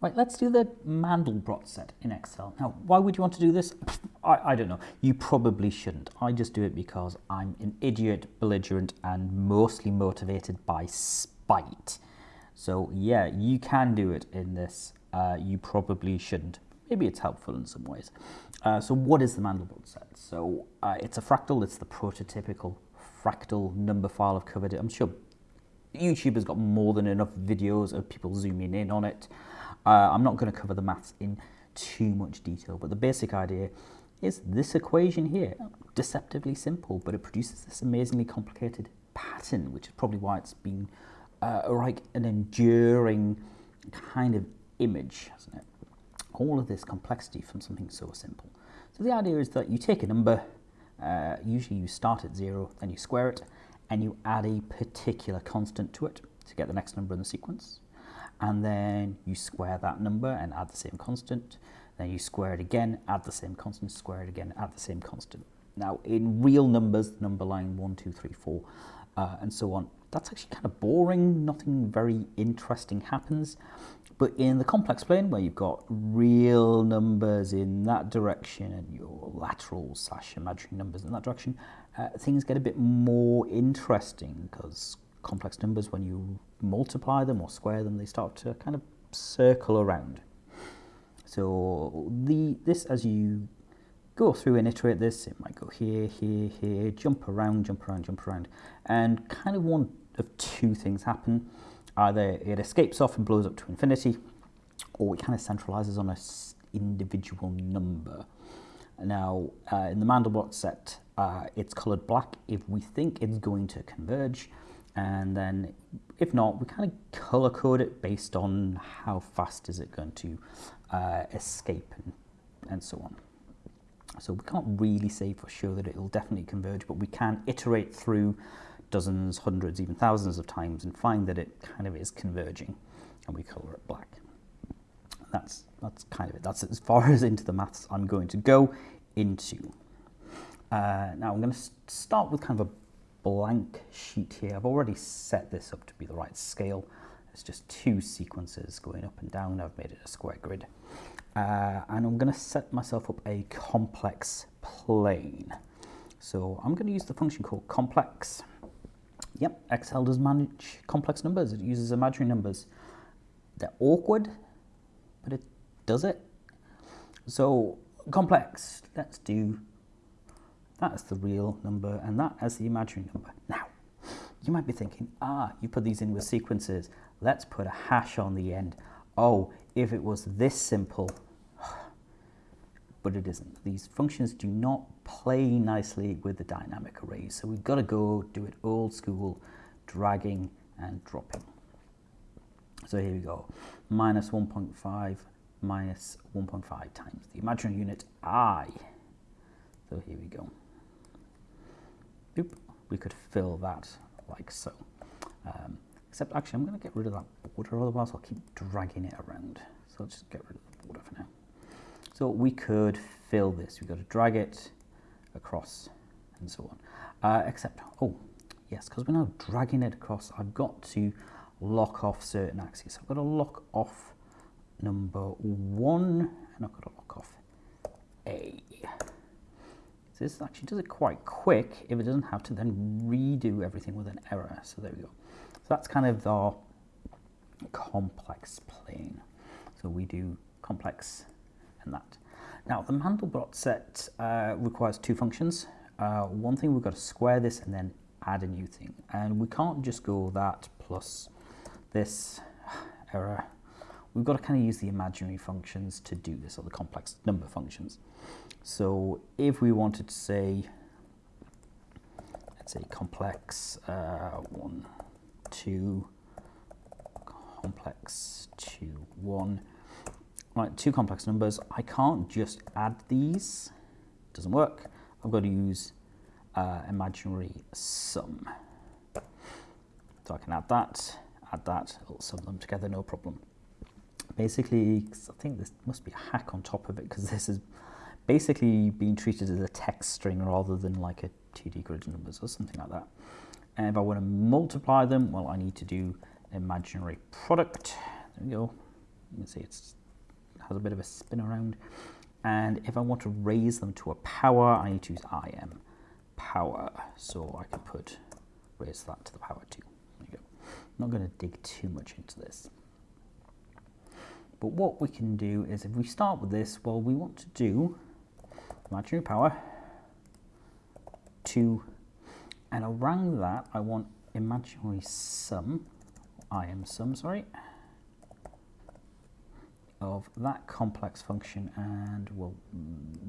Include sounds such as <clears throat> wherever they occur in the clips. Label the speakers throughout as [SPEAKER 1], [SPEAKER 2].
[SPEAKER 1] Right, let's do the Mandelbrot set in Excel. Now, why would you want to do this? I, I don't know. You probably shouldn't. I just do it because I'm an idiot, belligerent, and mostly motivated by spite. So yeah, you can do it in this. Uh, you probably shouldn't. Maybe it's helpful in some ways. Uh, so what is the Mandelbrot set? So uh, it's a fractal. It's the prototypical fractal number file. I've covered it. I'm sure YouTube has got more than enough videos of people zooming in on it. Uh, I'm not going to cover the maths in too much detail, but the basic idea is this equation here, deceptively simple, but it produces this amazingly complicated pattern, which is probably why it's been uh, like an enduring kind of image, hasn't it? All of this complexity from something so simple. So the idea is that you take a number, uh, usually you start at zero, then you square it, and you add a particular constant to it to get the next number in the sequence and then you square that number and add the same constant. Then you square it again, add the same constant, square it again, add the same constant. Now, in real numbers, number line 1, 2, 3, 4, uh, and so on, that's actually kind of boring. Nothing very interesting happens. But in the complex plane, where you've got real numbers in that direction and your lateral slash imaginary numbers in that direction, uh, things get a bit more interesting because complex numbers, when you multiply them or square them, they start to kind of circle around. So the this as you go through and iterate this, it might go here, here, here, jump around, jump around, jump around, and kind of one of two things happen. Either it escapes off and blows up to infinity, or it kind of centralizes on a individual number. Now, uh, in the Mandelbrot set, uh, it's colored black if we think it's going to converge, and then if not, we kind of color code it based on how fast is it going to uh, escape and, and so on. So we can't really say for sure that it'll definitely converge, but we can iterate through dozens, hundreds, even thousands of times and find that it kind of is converging and we color it black. That's, that's kind of it. That's as far <laughs> as into the maths I'm going to go into. Uh, now I'm going to start with kind of a blank sheet here. I've already set this up to be the right scale. It's just two sequences going up and down. I've made it a square grid. Uh, and I'm going to set myself up a complex plane. So I'm going to use the function called complex. Yep, Excel does manage complex numbers. It uses imaginary numbers. They're awkward, but it does it. So complex, let's do that's the real number and that as the imaginary number. Now, you might be thinking, ah, you put these in with sequences. Let's put a hash on the end. Oh, if it was this simple, <sighs> but it isn't. These functions do not play nicely with the dynamic arrays. So we've got to go do it old school, dragging and dropping. So here we go, minus 1.5 minus 1.5 times the imaginary unit i. So here we go we could fill that like so. Um, except actually I'm going to get rid of that border, otherwise I'll keep dragging it around. So I'll just get rid of the border for now. So we could fill this. We've got to drag it across and so on. Uh, except, oh, yes, because we're now dragging it across, I've got to lock off certain axes. I've got to lock off number one, and I've got to lock off A. So this actually does it quite quick if it doesn't have to then redo everything with an error. So there we go. So that's kind of our complex plane. So we do complex and that. Now the Mandelbrot set uh, requires two functions. Uh, one thing we've got to square this and then add a new thing. And we can't just go that plus this error. We've got to kind of use the imaginary functions to do this, or the complex number functions. So if we wanted to say, let's say complex uh, 1, 2, complex 2, 1, right, two complex numbers, I can't just add these, doesn't work. I've got to use uh, imaginary sum. So I can add that, add that, it'll sum them together, no problem. Basically, I think this must be a hack on top of it because this is basically being treated as a text string rather than like a 2D grid numbers or something like that. And if I want to multiply them, well, I need to do an imaginary product. There we go. You can see it's has a bit of a spin around. And if I want to raise them to a power, I need to use im power. So I can put raise that to the power 2. There you go. I'm not going to dig too much into this. But what we can do is if we start with this, well, we want to do imaginary power 2, and around that I want imaginary sum, I am sum, sorry, of that complex function and well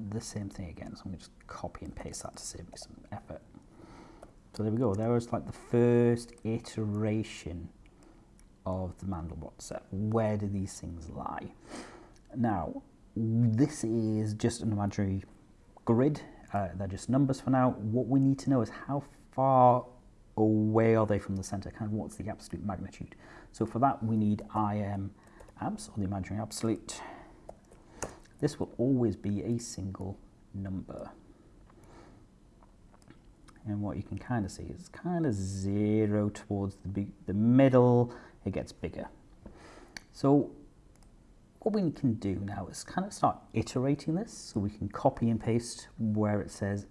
[SPEAKER 1] the same thing again. So I'm going to just copy and paste that to save me some effort. So there we go. There was like the first iteration of the Mandelbrot set. Where do these things lie? Now this is just an imaginary grid. Uh, they're just numbers for now. What we need to know is how far away are they from the center? Kind of what's the absolute magnitude? So for that we need im abs, or the imaginary absolute, this will always be a single number. And what you can kind of see is kind of zero towards the, the middle, it gets bigger. So what we can do now is kind of start iterating this. So we can copy and paste where it says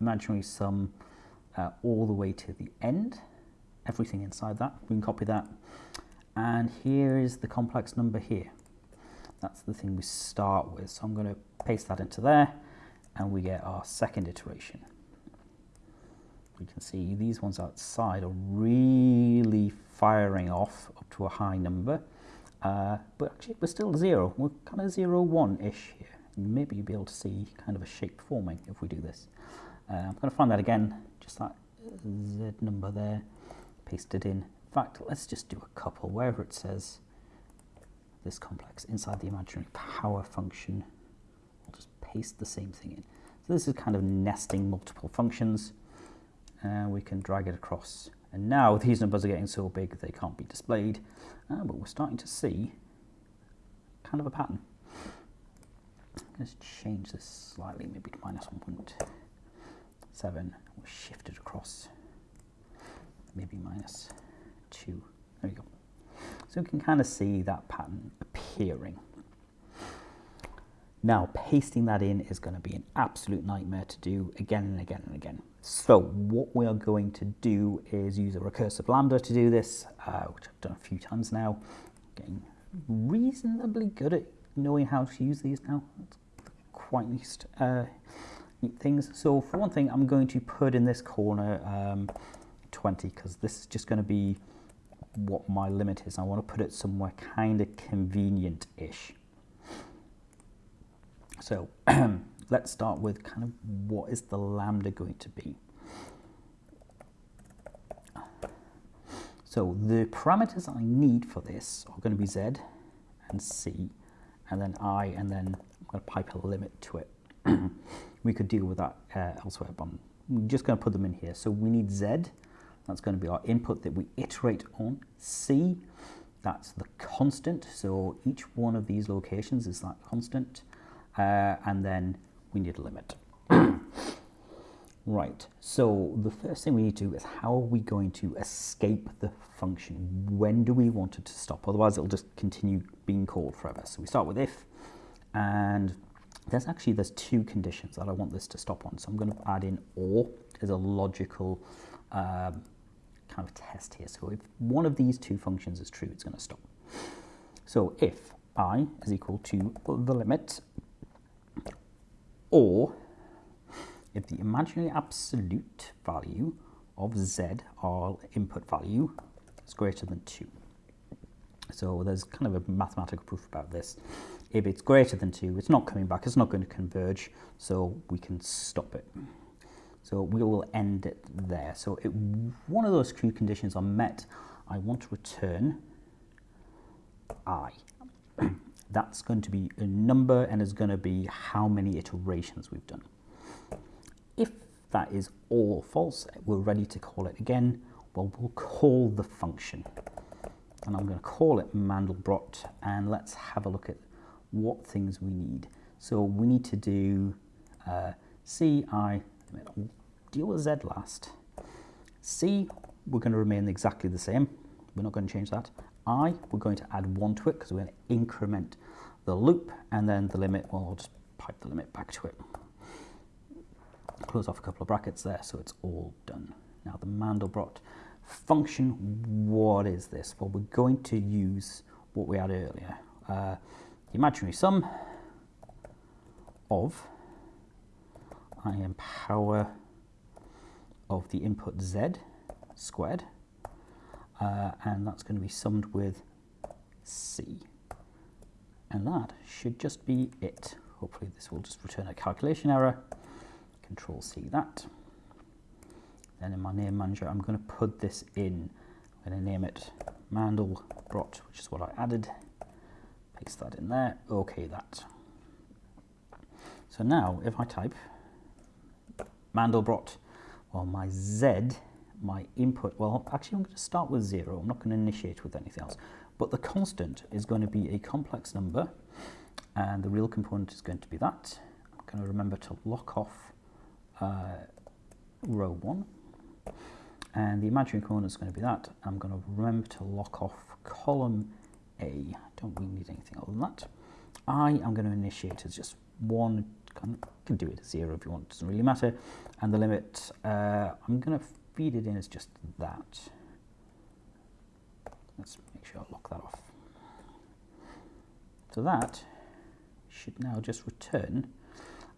[SPEAKER 1] imaginary sum uh, all the way to the end, everything inside that. We can copy that and here is the complex number here. That's the thing we start with. So I'm going to paste that into there and we get our second iteration. We can see these ones outside are really firing off up to a high number. Uh, but actually we're still zero. We're kind of zero one-ish here. Maybe you'll be able to see kind of a shape forming if we do this. Uh, I'm going to find that again, just that Z number there, paste it in, In fact, let's just do a couple. Wherever it says this complex inside the imaginary power function, I'll just paste the same thing in. So this is kind of nesting multiple functions, and we can drag it across. And now these numbers are getting so big they can't be displayed, uh, but we're starting to see kind of a pattern. Let's change this slightly, maybe to minus 1.7. We'll shift it across, maybe minus two. There we go. So we can kind of see that pattern appearing. Now, pasting that in is going to be an absolute nightmare to do again and again and again. So what we are going to do is use a recursive lambda to do this, uh, which I've done a few times now. Getting reasonably good at knowing how to use these now. That's quite neat, uh, neat things. So for one thing, I'm going to put in this corner um, 20 because this is just going to be what my limit is. I want to put it somewhere kind of convenient-ish. So <clears throat> let's start with kind of what is the lambda going to be. So the parameters I need for this are going to be z and c, and then i, and then I'm going to pipe a limit to it. <clears throat> we could deal with that uh, elsewhere, but I'm just going to put them in here. So we need z, that's going to be our input that we iterate on. C, that's the constant. So each one of these locations is that constant. Uh, and then we need a limit. <clears throat> right, so the first thing we need to do is how are we going to escape the function? When do we want it to stop? Otherwise it'll just continue being called forever. So we start with if, and there's actually, there's two conditions that I want this to stop on. So I'm going to add in or as a logical um, kind of test here. So if one of these two functions is true, it's going to stop. So if i is equal to the limit, or if the imaginary absolute value of z, our input value, is greater than 2. So there's kind of a mathematical proof about this. If it's greater than 2, it's not coming back, it's not going to converge, so we can stop it. So we will end it there. So if one of those true conditions are met, I want to return i. That's going to be a number and is going to be how many iterations we've done. If that is all false, we're ready to call it again. Well, we'll call the function. And I'm going to call it Mandelbrot. And let's have a look at what things we need. So we need to do uh, ci deal with z last. C, we're going to remain exactly the same. We're not going to change that. i, we're going to add 1 to it because we're going to increment the loop, and then the limit, well, I'll just pipe the limit back to it. Close off a couple of brackets there, so it's all done. Now the Mandelbrot function, what is this? Well, we're going to use what we had earlier. Uh, the imaginary sum of I am power of the input z squared, uh, and that's going to be summed with c. And that should just be it. Hopefully this will just return a calculation error. Control C that. Then in my name manager, I'm going to put this in. I'm going to name it Mandelbrot, which is what I added. Paste that in there. OK that. So now if I type Mandelbrot, well, my Z, my input, well, actually I'm going to start with zero. I'm not going to initiate with anything else. But the constant is going to be a complex number, and the real component is going to be that. I'm going to remember to lock off uh, row 1, and the imaginary component is going to be that. I'm going to remember to lock off column A. Don't really need anything other than that. I am going to initiate as just one, you can do it as 0 if you want, it doesn't really matter. And the limit, uh, I'm going to feed it in as just that. Let's make sure I lock that off. So that should now just return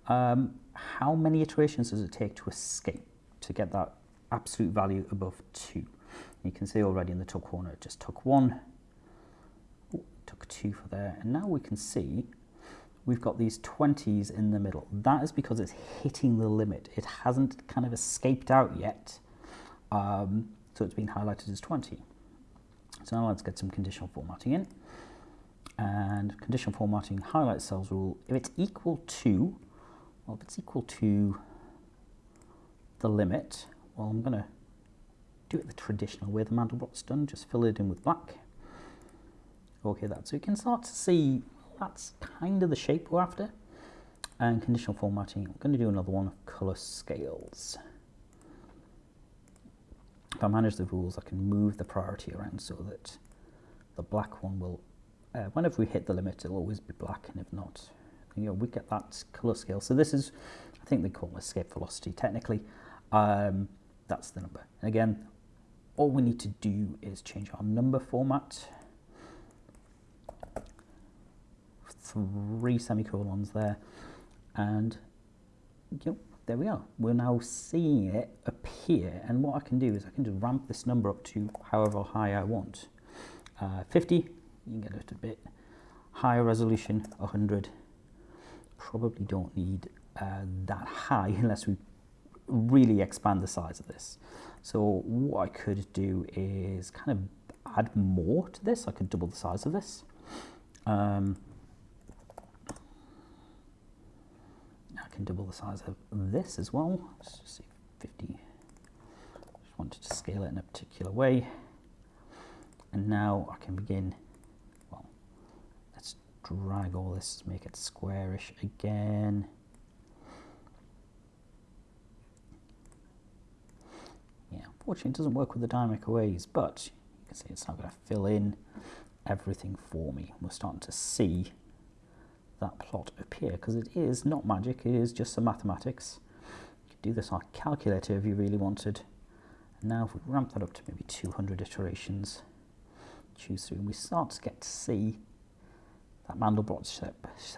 [SPEAKER 1] um, how many iterations does it take to escape to get that absolute value above 2? You can see already in the top corner it just took 1, Ooh, took 2 for there, and now we can see we've got these 20s in the middle. That is because it's hitting the limit. It hasn't kind of escaped out yet, um, so it's been highlighted as 20. So now let's get some conditional formatting in. And conditional formatting highlight cells rule, if it's equal to, well, if it's equal to the limit, well, I'm going to do it the traditional way the Mandelbrot's done, just fill it in with black. Okay, that. So you can start to see that's kind of the shape we're after. And conditional formatting, I'm going to do another one of color scales. If I manage the rules, I can move the priority around so that the black one will, uh, whenever we hit the limit, it'll always be black, and if not, you know, we get that color scale. So this is, I think they call it escape velocity technically. Um, that's the number. And again, all we need to do is change our number format. Three semicolons there, and you know, there we are. We're now seeing it appear, and what I can do is I can just ramp this number up to however high I want. Uh, 50, you can get a bit higher resolution, 100. Probably don't need uh, that high <laughs> unless we really expand the size of this. So what I could do is kind of add more to this. I could double the size of this. Um, can double the size of this as well. Let's just see, 50. Just wanted to scale it in a particular way. And now I can begin, well, let's drag all this, make it squarish again. Yeah, unfortunately it doesn't work with the dynamic arrays, but you can see it's not going to fill in everything for me. We're starting to see that plot appear because it is not magic, it is just some mathematics. You could do this on a calculator if you really wanted. And now if we ramp that up to maybe 200 iterations, choose through, and we start to get to see that Mandelbrot, set,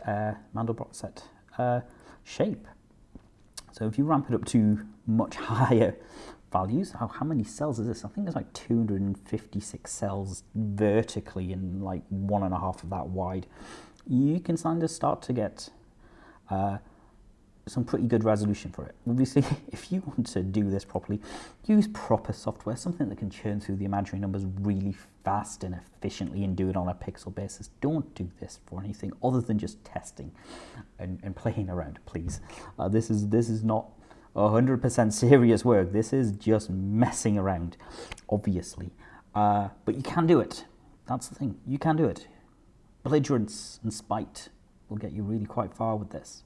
[SPEAKER 1] uh, Mandelbrot set uh, shape. So if you ramp it up to much <laughs> higher values, how, how many cells is this? I think it's like 256 cells vertically and like one and a half of that wide you can kind start to get uh, some pretty good resolution for it. Obviously, <laughs> if you want to do this properly, use proper software, something that can churn through the imaginary numbers really fast and efficiently and do it on a pixel basis. Don't do this for anything other than just testing and, and playing around, please. Uh, this is this is not 100% <laughs> serious work. This is just messing around, obviously. Uh, but you can do it. That's the thing. You can do it belligerence and spite will get you really quite far with this.